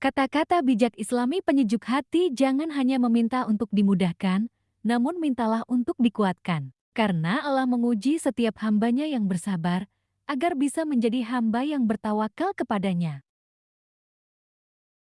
Kata-kata bijak islami penyejuk hati jangan hanya meminta untuk dimudahkan, namun mintalah untuk dikuatkan. Karena Allah menguji setiap hambanya yang bersabar, agar bisa menjadi hamba yang bertawakal kepadanya.